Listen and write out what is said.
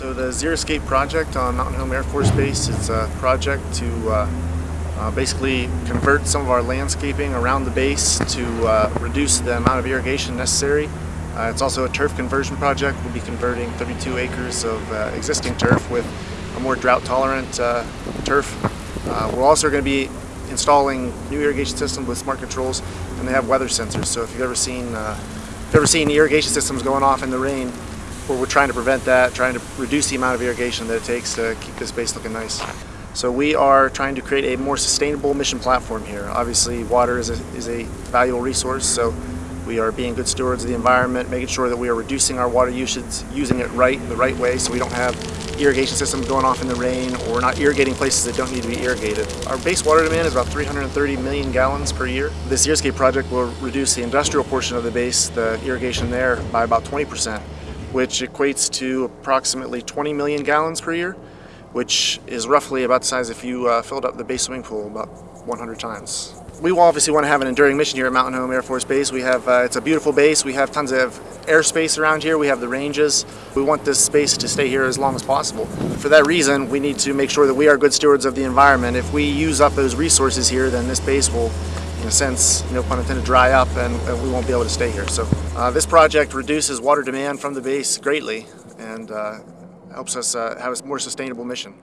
So the Xeriscape project on Mountain Home Air Force Base is a project to uh, uh, basically convert some of our landscaping around the base to uh, reduce the amount of irrigation necessary. Uh, it's also a turf conversion project. We'll be converting 32 acres of uh, existing turf with a more drought tolerant uh, turf. we're also going to be installing new irrigation systems with smart controls and they have weather sensors. So if you've ever seen, if you've ever seen irrigation systems going off in the rain, we're trying to prevent that, trying to reduce the amount of irrigation that it takes to keep this base looking nice. So we are trying to create a more sustainable mission platform here. Obviously water is a, is a valuable resource, so we are being good stewards of the environment, making sure that we are reducing our water usage, using it right, in the right way, so we don't have irrigation systems going off in the rain or not irrigating places that don't need to be irrigated. Our base water demand is about 330 million gallons per year. This Xeriscape project will reduce the industrial portion of the base, the irrigation there, by about 20 percent which equates to approximately 20 million gallons per year, which is roughly about the size if you uh, filled up the base swimming pool about 100 times. We obviously want to have an enduring mission here at Mountain Home Air Force Base. We have, uh, it's a beautiful base. We have tons of airspace around here. We have the ranges. We want this space to stay here as long as possible. For that reason, we need to make sure that we are good stewards of the environment. If we use up those resources here, then this base will in a sense, no pun intended, dry up and, and we won't be able to stay here. So uh, this project reduces water demand from the base greatly and uh, helps us uh, have a more sustainable mission.